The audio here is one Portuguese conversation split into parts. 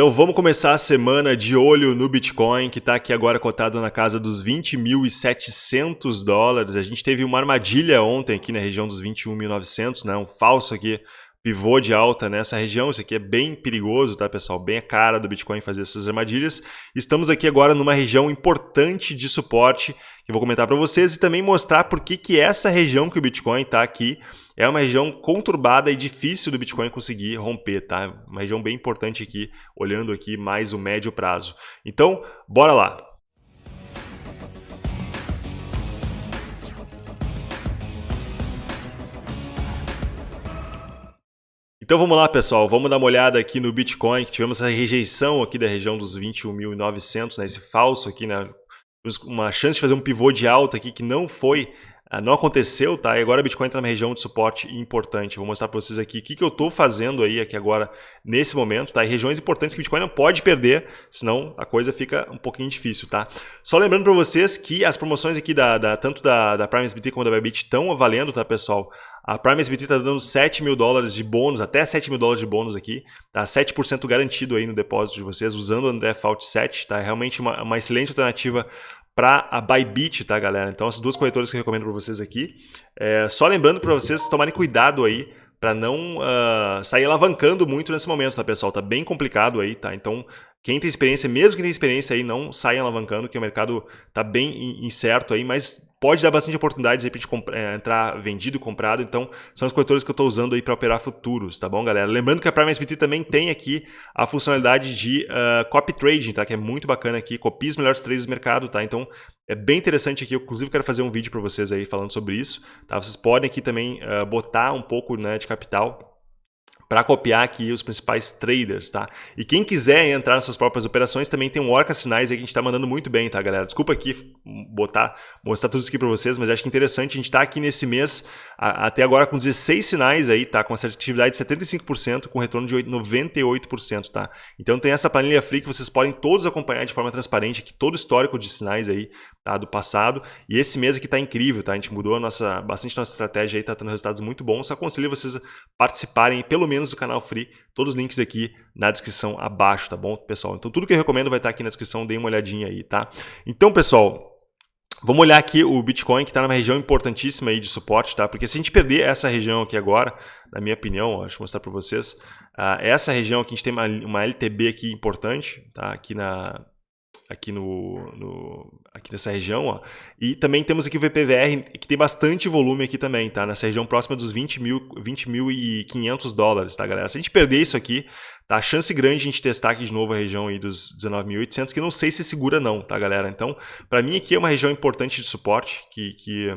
Então vamos começar a semana de olho no Bitcoin, que está aqui agora cotado na casa dos 20.700 dólares. A gente teve uma armadilha ontem aqui na região dos 21.900, né? um falso aqui, pivô de alta nessa região. Isso aqui é bem perigoso, tá, pessoal? Bem a cara do Bitcoin fazer essas armadilhas. Estamos aqui agora numa região importante de suporte, que eu vou comentar para vocês e também mostrar por que, que essa região que o Bitcoin está aqui é uma região conturbada e difícil do Bitcoin conseguir romper, tá? Uma região bem importante aqui, olhando aqui mais o médio prazo. Então, bora lá! Então vamos lá, pessoal, vamos dar uma olhada aqui no Bitcoin, que tivemos essa rejeição aqui da região dos 21.900, né, esse falso aqui, né, uma chance de fazer um pivô de alta aqui que não foi ah, não aconteceu, tá? E agora o Bitcoin está numa região de suporte importante. Vou mostrar para vocês aqui o que, que eu estou fazendo aí aqui agora, nesse momento, tá? E regiões importantes que o Bitcoin não pode perder, senão a coisa fica um pouquinho difícil, tá? Só lembrando para vocês que as promoções aqui, da, da tanto da, da Prime SBT como da Bybit, estão valendo, tá, pessoal? A Prime SBT está dando 7 mil dólares de bônus, até 7 mil dólares de bônus aqui, tá? 7% garantido aí no depósito de vocês, usando o André Fault 7, tá? É realmente uma, uma excelente alternativa para a Bybit, tá, galera? Então, as duas corretoras que eu recomendo para vocês aqui. É, só lembrando para vocês tomarem cuidado aí para não uh, sair alavancando muito nesse momento, tá, pessoal? Tá bem complicado aí, tá? Então, quem tem experiência, mesmo quem tem experiência aí, não saia alavancando, que o mercado está bem incerto aí, mas pode dar bastante oportunidades aí para gente é, entrar vendido e comprado. Então, são os corretores que eu estou usando aí para operar futuros, tá bom, galera? Lembrando que a Prime SBT também tem aqui a funcionalidade de uh, copy trading, tá? Que é muito bacana aqui, copia os melhores trades do mercado, tá? Então, é bem interessante aqui. Eu, inclusive, quero fazer um vídeo para vocês aí falando sobre isso, tá? Vocês podem aqui também uh, botar um pouco né, de capital para copiar aqui os principais traders, tá? E quem quiser entrar nas suas próprias operações, também tem um Orca Sinais aí que a gente está mandando muito bem, tá, galera? Desculpa aqui botar, mostrar tudo isso aqui para vocês, mas acho que é interessante, a gente está aqui nesse mês, a, até agora com 16 sinais aí, tá? Com assertividade de 75%, com retorno de 98%, tá? Então tem essa planilha free que vocês podem todos acompanhar de forma transparente aqui, todo o histórico de sinais aí, tá? Do passado. E esse mês aqui está incrível, tá? A gente mudou a nossa, bastante nossa estratégia aí, tá tendo resultados muito bons. Só aconselho vocês participarem, pelo menos do canal Free, todos os links aqui na descrição abaixo, tá bom, pessoal? Então tudo que eu recomendo vai estar aqui na descrição, dê uma olhadinha aí, tá? Então, pessoal, Vamos olhar aqui o Bitcoin, que está numa região importantíssima aí de suporte, tá? Porque se a gente perder essa região aqui agora, na minha opinião, ó, deixa eu mostrar para vocês, uh, essa região aqui a gente tem uma, uma LTB aqui importante, tá? Aqui na, aqui, no, no, aqui nessa região. Ó. E também temos aqui o VPVR, que tem bastante volume aqui também, tá? Nessa região próxima dos 20 mil, 20 mil e 500 dólares, tá, galera? Se a gente perder isso aqui, tá? A chance grande de a gente testar aqui de novo a região aí dos 19.800, que não sei se segura não, tá, galera? Então, para mim aqui é uma região importante de suporte, que, que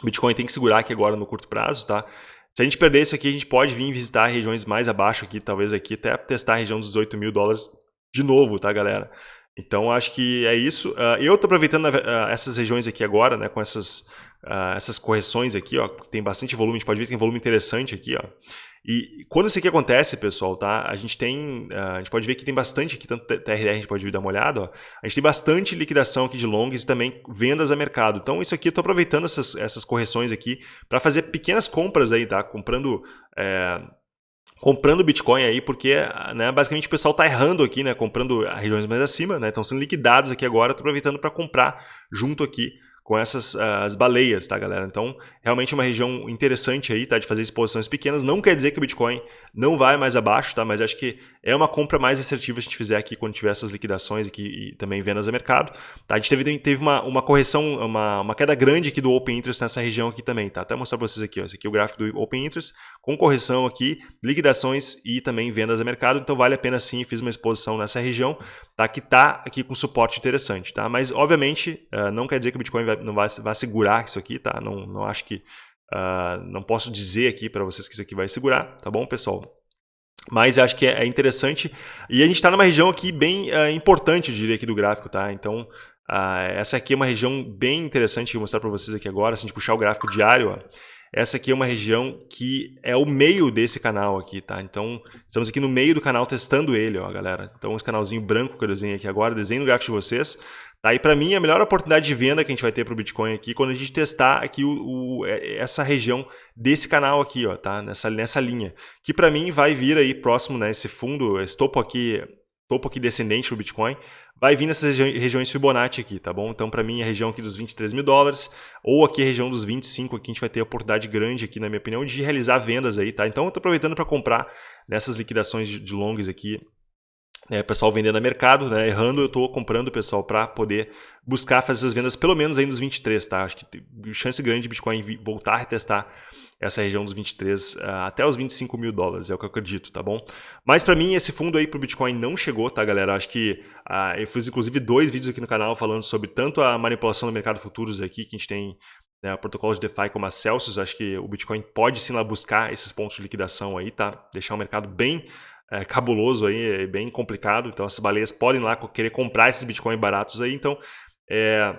o Bitcoin tem que segurar aqui agora no curto prazo, tá? Se a gente perder isso aqui, a gente pode vir visitar regiões mais abaixo aqui, talvez aqui até testar a região dos 18 mil dólares de novo, tá, galera? Então, acho que é isso. Uh, eu estou aproveitando uh, essas regiões aqui agora, né, com essas, uh, essas correções aqui, ó, tem bastante volume, a gente pode ver que tem volume interessante aqui. Ó. E quando isso aqui acontece, pessoal, tá? A gente tem, a gente pode ver que tem bastante aqui, tanto TRR a gente pode dar uma olhada, ó. A gente tem bastante liquidação aqui de longs e também vendas a mercado. Então, isso aqui eu estou aproveitando essas, essas correções aqui para fazer pequenas compras aí, tá? Comprando... É, comprando Bitcoin aí, porque né, basicamente o pessoal está errando aqui, né, comprando regiões mais acima, né, estão sendo liquidados aqui agora, estou aproveitando para comprar junto aqui com essas as baleias, tá, galera? Então, realmente é uma região interessante aí, tá, de fazer exposições pequenas. Não quer dizer que o Bitcoin não vai mais abaixo, tá? Mas acho que é uma compra mais assertiva se a gente fizer aqui quando tiver essas liquidações aqui e também vendas a mercado. Tá? A gente teve, teve uma, uma correção, uma, uma queda grande aqui do Open Interest nessa região aqui também, tá? Até mostrar para vocês aqui, ó. Esse aqui é o gráfico do Open Interest, com correção aqui, liquidações e também vendas a mercado. Então, vale a pena sim, fiz uma exposição nessa região, tá? Que tá aqui com suporte interessante, tá? Mas, obviamente, uh, não quer dizer que o Bitcoin vai não vai, vai segurar isso aqui, tá? Não, não acho que. Uh, não posso dizer aqui para vocês que isso aqui vai segurar, tá bom, pessoal? Mas acho que é, é interessante. E a gente está numa região aqui bem uh, importante, eu diria, aqui do gráfico, tá? Então, uh, essa aqui é uma região bem interessante que eu vou mostrar para vocês aqui agora. Se a gente puxar o gráfico diário, ó, essa aqui é uma região que é o meio desse canal aqui, tá? Então, estamos aqui no meio do canal testando ele, ó, galera. Então, esse canalzinho branco que eu desenhei aqui agora, desenho no gráfico de vocês. Tá? E para mim, a melhor oportunidade de venda que a gente vai ter para o Bitcoin aqui, quando a gente testar aqui o, o, é, essa região desse canal aqui, ó, tá? nessa, nessa linha. Que para mim vai vir aí próximo, né, esse fundo, esse topo aqui topo aqui descendente para o Bitcoin, vai vir nessas regi regiões Fibonacci aqui, tá bom? Então, para mim, a região aqui dos 23 mil dólares, ou aqui a região dos 25, aqui a gente vai ter a oportunidade grande aqui, na minha opinião, de realizar vendas aí, tá? Então, eu estou aproveitando para comprar nessas liquidações de longs aqui, né, pessoal vendendo a mercado, né, errando, eu estou comprando, pessoal, para poder buscar fazer essas vendas pelo menos aí nos 23, tá? Acho que tem chance grande de Bitcoin voltar a retestar essa região dos 23 uh, ah, até os 25 mil dólares, é o que eu acredito, tá bom? Mas para mim esse fundo aí pro Bitcoin não chegou, tá galera? Acho que uh, eu fiz inclusive dois vídeos aqui no canal falando sobre tanto a manipulação do mercado futuros aqui, que a gente tem né, protocolos de DeFi como a Celsius, acho que o Bitcoin pode sim lá buscar esses pontos de liquidação aí, tá? Deixar o mercado bem é, cabuloso aí, bem complicado, então essas baleias podem lá querer comprar esses Bitcoin baratos aí, então é,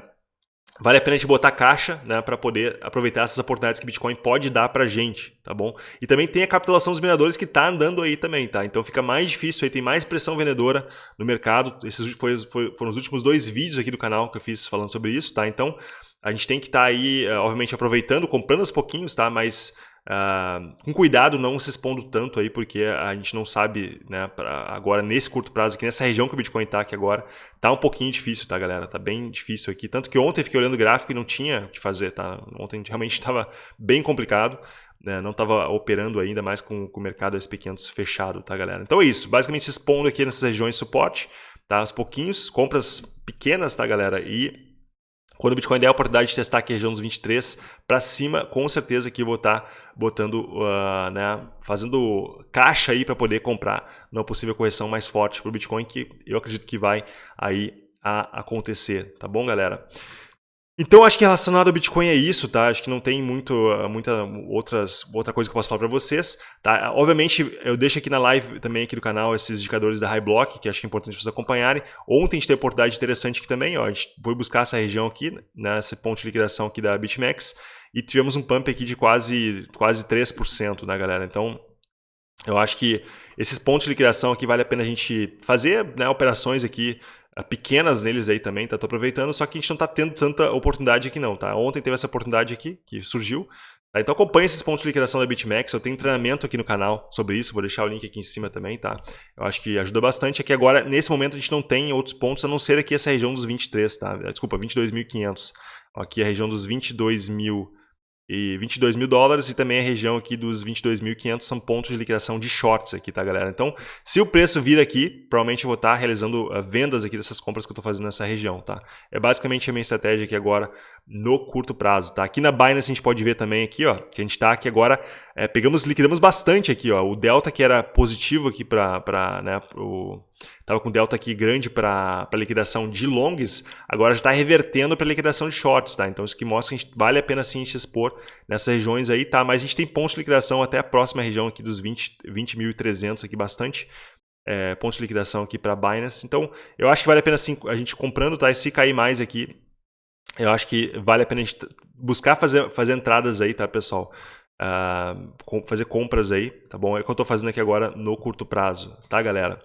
Vale a pena a gente botar caixa né, para poder aproveitar essas oportunidades que Bitcoin pode dar para gente, tá bom? E também tem a capitulação dos mineradores que está andando aí também, tá? Então fica mais difícil, aí tem mais pressão vendedora no mercado. Esses foi, foi, foram os últimos dois vídeos aqui do canal que eu fiz falando sobre isso, tá? Então a gente tem que estar tá aí, eh, obviamente, aproveitando, comprando aos pouquinhos, tá? Mas Uh, com cuidado, não se expondo tanto aí, porque a gente não sabe, né, agora nesse curto prazo, aqui nessa região que o Bitcoin está aqui agora, tá um pouquinho difícil, tá, galera? Tá bem difícil aqui. Tanto que ontem fiquei olhando o gráfico e não tinha o que fazer, tá? Ontem realmente estava bem complicado, né? não estava operando ainda mais com, com o mercado SP500 fechado, tá, galera? Então é isso, basicamente se expondo aqui nessas regiões de suporte, tá? Aos pouquinhos, compras pequenas, tá, galera? E quando o Bitcoin der a oportunidade de testar aqui a região dos 23 para cima, com certeza que vou estar tá botando, uh, né, fazendo caixa aí para poder comprar numa possível correção mais forte para o Bitcoin, que eu acredito que vai aí a acontecer, tá bom, galera? Então, acho que relacionado ao Bitcoin é isso, tá? Acho que não tem muito, muita outras, outra coisa que eu posso falar para vocês, tá? Obviamente, eu deixo aqui na live também aqui do canal esses indicadores da High Block, que acho que é importante vocês acompanharem. Ontem a gente teve oportunidade interessante aqui também, ó, a gente foi buscar essa região aqui, né, ponto de liquidação aqui da BitMEX, e tivemos um pump aqui de quase, quase 3%, né, galera? Então, eu acho que esses pontos de liquidação aqui vale a pena a gente fazer né, operações aqui ah, pequenas neles aí também, tá? Tô aproveitando, só que a gente não tá tendo tanta oportunidade aqui não, tá? Ontem teve essa oportunidade aqui, que surgiu, tá? Então acompanhe esses pontos de liquidação da BitMEX, eu tenho treinamento aqui no canal sobre isso, vou deixar o link aqui em cima também, tá? Eu acho que ajuda bastante, aqui agora, nesse momento, a gente não tem outros pontos, a não ser aqui essa região dos 23, tá? Desculpa, 22.500. Aqui a região dos 22 mil e 22 mil dólares e também a região aqui dos 22.500 são pontos de liquidação de shorts aqui, tá galera? Então, se o preço vir aqui, provavelmente eu vou estar realizando uh, vendas aqui dessas compras que eu estou fazendo nessa região, tá? É basicamente a minha estratégia aqui agora no curto prazo, tá? Aqui na Binance a gente pode ver também aqui, ó, que a gente está aqui agora, é, pegamos, liquidamos bastante aqui, ó, o delta que era positivo aqui para, né, pro, tava com delta aqui grande para liquidação de longs, agora já está revertendo para liquidação de shorts, tá? Então isso que mostra que vale a pena sim se expor nessas regiões aí, tá? Mas a gente tem pontos de liquidação até a próxima região aqui dos 20.300 20 aqui, bastante é, pontos de liquidação aqui para Binance. Então eu acho que vale a pena sim a gente comprando, tá? E se cair mais aqui, eu acho que vale a pena a gente buscar fazer, fazer entradas aí, tá, pessoal? Uh, fazer compras aí, tá bom? É o que eu estou fazendo aqui agora no curto prazo, tá, galera?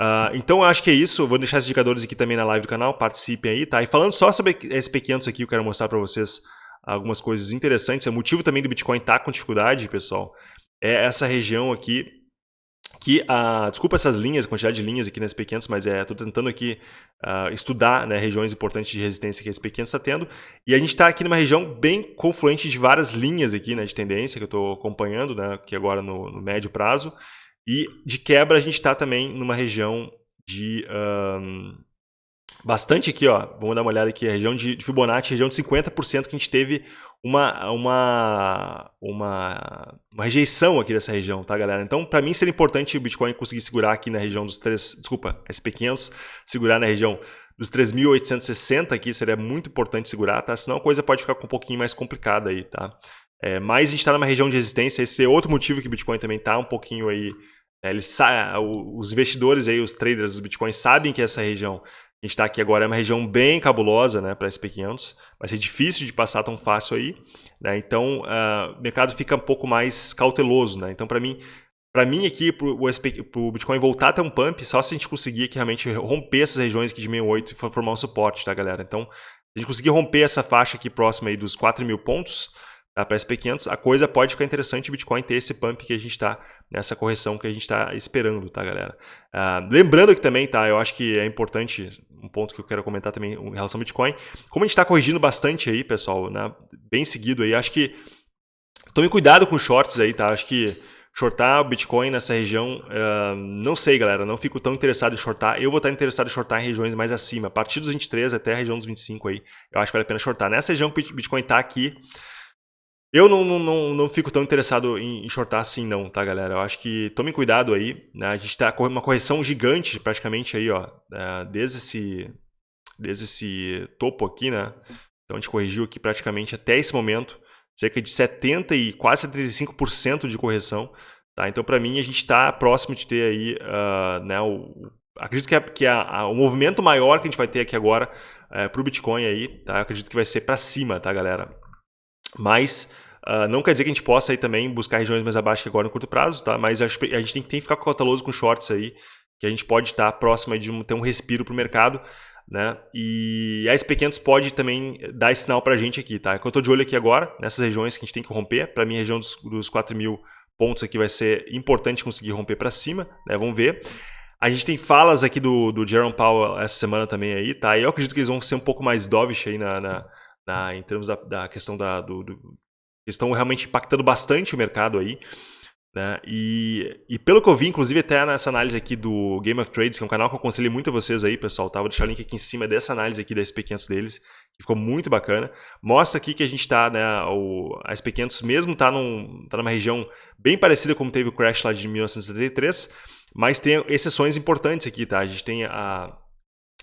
Uh, então, acho que é isso. vou deixar esses indicadores aqui também na live do canal. Participem aí, tá? E falando só sobre SP500 aqui, eu quero mostrar para vocês algumas coisas interessantes. O motivo também do Bitcoin estar tá com dificuldade, pessoal, é essa região aqui que a desculpa essas linhas, quantidade de linhas aqui na SP500, mas é, estou tentando aqui uh, estudar né, regiões importantes de resistência que a SP500 está tendo, e a gente está aqui numa região bem confluente de várias linhas aqui né, de tendência que eu estou acompanhando, né, aqui agora no, no, médio prazo, e de quebra a gente está também numa região de um, bastante aqui, ó, vamos dar uma olhada aqui, a região de, de Fibonacci, região de 50% que a gente teve uma, uma, uma, uma, rejeição aqui dessa região, tá, galera? Então, para mim, seria importante o Bitcoin conseguir segurar aqui na região dos 3, desculpa, SP500, segurar na região dos 3.860 aqui, seria muito importante segurar, tá? Senão a coisa pode ficar um pouquinho mais complicada aí, tá? É, mas a gente está numa região de resistência, esse é outro motivo que o Bitcoin também está um pouquinho aí, é, eles, os investidores aí, os traders do Bitcoin sabem que essa região a gente está aqui agora, é uma região bem cabulosa né, para SP500, vai ser difícil de passar tão fácil aí, né, então uh, o mercado fica um pouco mais cauteloso. Né, então, para mim, para mim aqui, para o Bitcoin voltar a ter um pump, só se a gente conseguir aqui realmente romper essas regiões aqui de 68 e formar um suporte, tá galera? Então, se a gente conseguir romper essa faixa aqui próxima aí dos 4 mil pontos, para SP500, a coisa pode ficar interessante o Bitcoin ter esse pump que a gente está, nessa correção que a gente está esperando, tá, galera? Uh, lembrando que também, tá, eu acho que é importante, um ponto que eu quero comentar também em relação ao Bitcoin, como a gente está corrigindo bastante aí, pessoal, né, bem seguido aí, acho que tome cuidado com shorts aí, tá, acho que shortar o Bitcoin nessa região, uh, não sei, galera, não fico tão interessado em shortar. Eu vou estar interessado em shortar em regiões mais acima, a partir dos 23 até a região dos 25 aí, eu acho que vale a pena shortar. Nessa região que o Bitcoin está aqui, eu não, não, não, não, fico tão interessado em, shortar assim não, tá, galera? Eu acho que tomem cuidado aí, né? A gente está com uma correção gigante praticamente aí, ó, uh, desde esse, desde esse topo aqui, né? Então a gente corrigiu aqui praticamente até esse momento cerca de 70 e quase 75% de correção. Tá? Então, para mim, a gente está próximo de ter aí, uh, né, o, acredito que, é, que é o movimento maior que a gente vai ter aqui agora é, para o Bitcoin aí, tá? Eu acredito que vai ser para cima, tá, galera? Mas uh, não quer dizer que a gente possa aí também buscar regiões mais abaixo agora no curto prazo, tá? Mas a gente tem, que ficar cauteloso com shorts aí, que a gente pode estar próximo de ter um respiro para o mercado. Né? E a SP500 pode também dar esse sinal para a gente aqui, tá? Eu estou de olho aqui agora, nessas regiões que a gente tem que romper. Para mim, a região dos, dos 4 mil pontos aqui vai ser importante conseguir romper para cima, né? Vamos ver. A gente tem falas aqui do, do Jerome Powell essa semana também aí, tá? E eu acredito que eles vão ser um pouco mais dovish aí na, na, na em termos da, da questão da... Do, do, estão realmente impactando bastante o mercado aí. Né? E, e, pelo que eu vi, inclusive até nessa análise aqui do Game of Trades, que é um canal que eu aconselho muito a vocês aí, pessoal, tá? vou deixar o link aqui em cima dessa análise aqui da SP500 deles, que ficou muito bacana. Mostra aqui que a gente está, né, a SP500 mesmo está num, tá numa região bem parecida como teve o crash lá de 1973, mas tem exceções importantes aqui, tá? A gente tem a,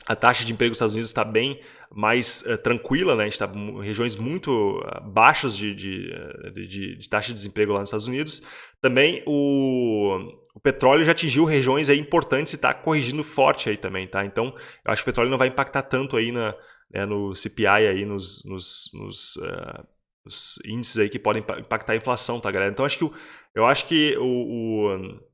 a taxa de emprego nos Estados Unidos está bem mais uh, tranquila, né? a gente está em regiões muito uh, baixas de, de, de, de, taxa de desemprego lá nos Estados Unidos. Também o, o petróleo já atingiu regiões aí importantes e está corrigindo forte aí também. Tá? Então, eu acho que o petróleo não vai impactar tanto aí na, né, no CPI, aí nos, nos, nos, uh, nos, índices aí que podem impactar a inflação, tá, galera? Então, acho que, eu acho que o, o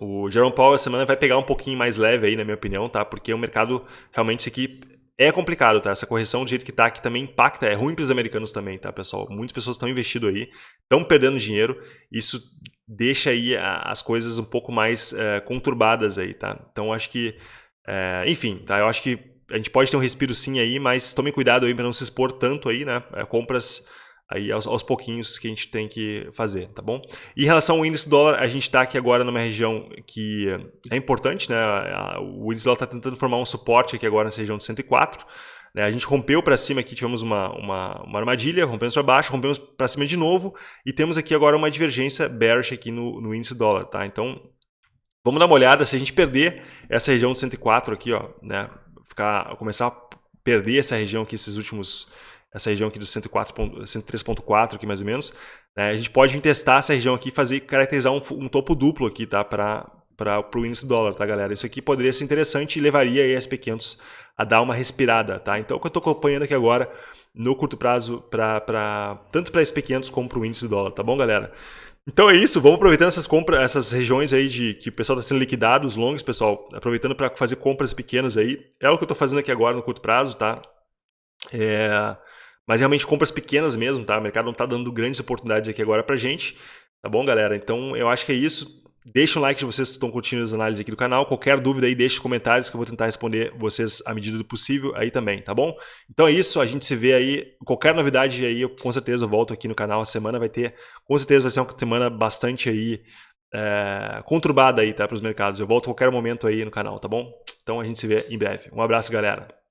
o Jerome Powell essa semana vai pegar um pouquinho mais leve aí, na minha opinião, tá? Porque o mercado realmente isso aqui é complicado, tá? Essa correção do jeito que tá aqui também impacta, é ruim para os americanos também, tá, pessoal? Muitas pessoas estão investindo aí, estão perdendo dinheiro, isso deixa aí as coisas um pouco mais é, conturbadas aí, tá? Então acho que, é, enfim, tá? Eu acho que a gente pode ter um respiro sim aí, mas tome cuidado aí para não se expor tanto aí, né? É, compras aí aos, aos, pouquinhos que a gente tem que fazer, tá bom? Em relação ao índice dólar, a gente está aqui agora numa região que é importante, né? O índice dólar está tentando formar um suporte aqui agora nessa região de 104. Né? A gente rompeu para cima aqui, tivemos uma, uma, uma armadilha, rompemos para baixo, rompemos para cima de novo e temos aqui agora uma divergência bearish aqui no, no índice dólar, tá? Então, vamos dar uma olhada, se a gente perder essa região de 104 aqui, ó, né? Ficar, começar a perder essa região aqui, esses últimos essa região aqui do 103.4 aqui mais ou menos, né, a gente pode testar essa região aqui e fazer, caracterizar um, um, topo duplo aqui, tá, para o índice dólar, tá, galera? Isso aqui poderia ser interessante e levaria a SP500 a dar uma respirada, tá? Então, o que eu estou acompanhando aqui agora, no curto prazo, pra, pra, tanto para SP500 como para o índice dólar, tá bom, galera? Então é isso, vamos aproveitando essas compras, essas regiões aí de que o pessoal está sendo liquidado, os longs, pessoal, aproveitando para fazer compras pequenas aí. É o que eu estou fazendo aqui agora no curto prazo, tá? É, mas realmente compras pequenas mesmo, tá? O mercado não está dando grandes oportunidades aqui agora pra gente, tá bom, galera? Então eu acho que é isso. Deixa um like se vocês estão curtindo as análises aqui do canal. Qualquer dúvida aí, deixe comentários que eu vou tentar responder vocês à medida do possível aí também, tá bom? Então é isso, a gente se vê aí. Qualquer novidade aí, eu com certeza volto aqui no canal. A semana vai ter, com certeza vai ser uma semana bastante aí é, conturbada aí, tá, para os mercados. Eu volto a qualquer momento aí no canal, tá bom? Então a gente se vê em breve. Um abraço, galera.